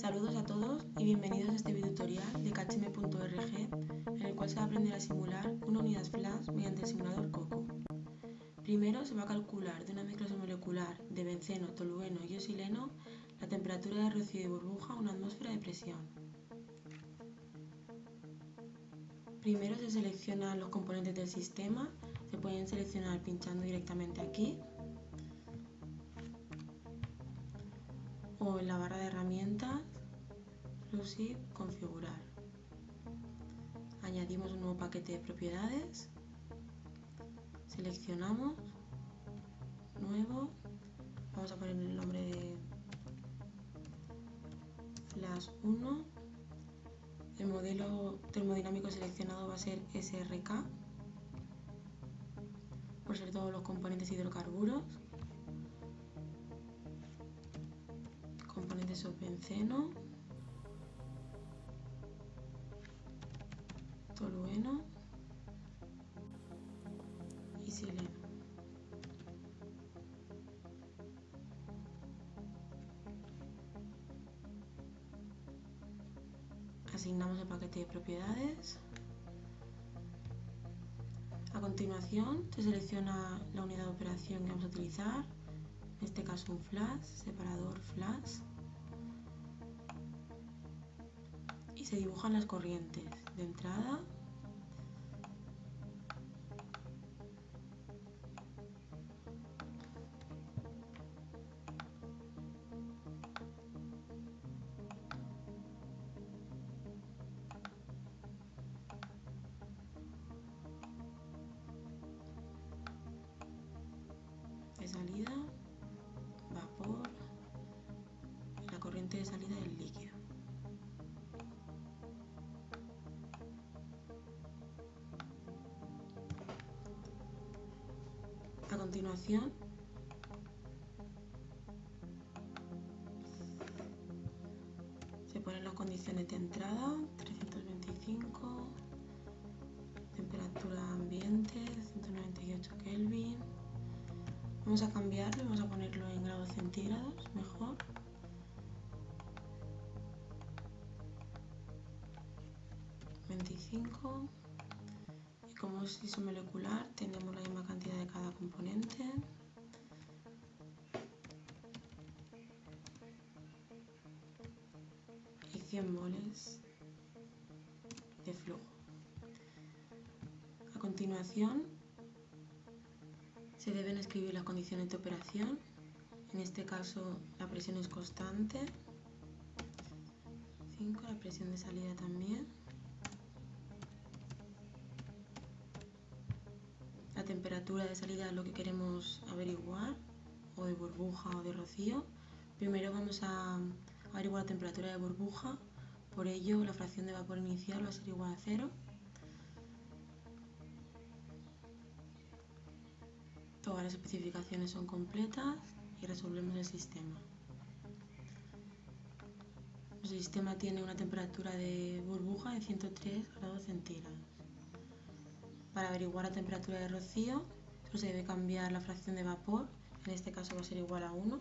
Saludos a todos y bienvenidos a este video tutorial de khm.org en el cual se va a aprender a simular una unidad flash mediante el simulador COCO. Primero se va a calcular de una mezcla molecular de benceno, tolueno y oxileno la temperatura de rocío de burbuja a una atmósfera de presión. Primero se seleccionan los componentes del sistema, se pueden seleccionar pinchando directamente aquí o en la barra de herramientas, Exclusive, configurar. Añadimos un nuevo paquete de propiedades, seleccionamos, nuevo, vamos a poner el nombre de Flash 1, el modelo termodinámico seleccionado va a ser SRK, por ser todos los componentes hidrocarburos. componentes benceno, tolueno y sileno. Asignamos el paquete de propiedades. A continuación se selecciona la unidad de operación que vamos a utilizar, en este caso un flash, separador flash. Y se dibujan las corrientes de entrada salida, vapor, la corriente de salida del líquido. A continuación, se ponen las condiciones de entrada, 325, temperatura ambiente, 198 Kelvin. Vamos a cambiarlo, vamos a ponerlo en grados centígrados, mejor. ...25... Y como es isomolecular, tenemos la misma cantidad de cada componente. Y 100 moles de flujo. A continuación, se deben escribir las condiciones de operación. En este caso la presión es constante. 5, la presión de salida también. La temperatura de salida es lo que queremos averiguar, o de burbuja o de rocío. Primero vamos a averiguar la temperatura de burbuja, por ello la fracción de vapor inicial va a ser igual a cero. Todas las especificaciones son completas y resolvemos el sistema. El sistema tiene una temperatura de burbuja de 103 grados centígrados. Para averiguar la temperatura de rocío, se debe cambiar la fracción de vapor, en este caso va a ser igual a 1.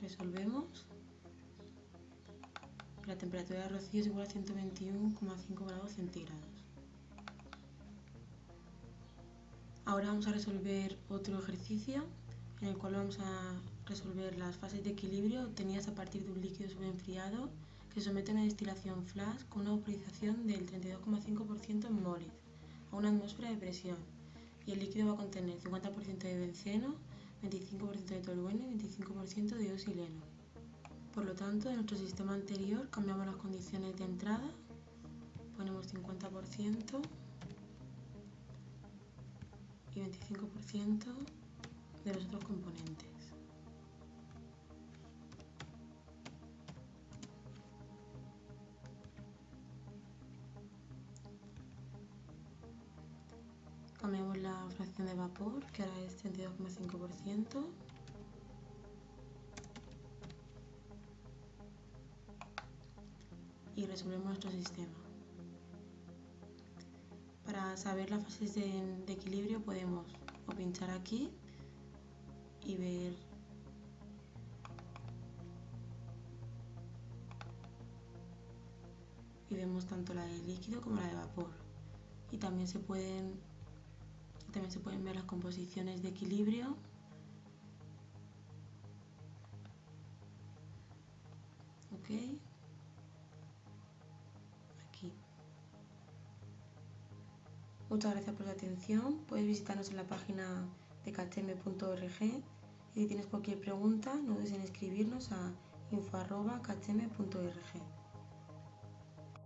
Resolvemos. La temperatura de rocío es igual a 121,5 grados centígrados. Ahora vamos a resolver otro ejercicio en el cual vamos a resolver las fases de equilibrio obtenidas a partir de un líquido sobreenfriado que se somete a una destilación flash con una vaporización del 32,5% en moles a una atmósfera de presión y el líquido va a contener 50% de benceno, 25% de tolueno y 25% de oxileno. Por lo tanto, en nuestro sistema anterior cambiamos las condiciones de entrada, ponemos 50% y 25% de los otros componentes. Cambiamos la fracción de vapor, que ahora es 32,5%. Y resolvemos nuestro sistema para saber las fases de, equilibrio podemos o pinchar aquí y ver. Y vemos tanto la de líquido como la de vapor. Y también se pueden también se pueden ver las composiciones de equilibrio. Okay. Muchas gracias por su atención. Puedes visitarnos en la página de kcm.org y si tienes cualquier pregunta no dudes en escribirnos a info.kcm.org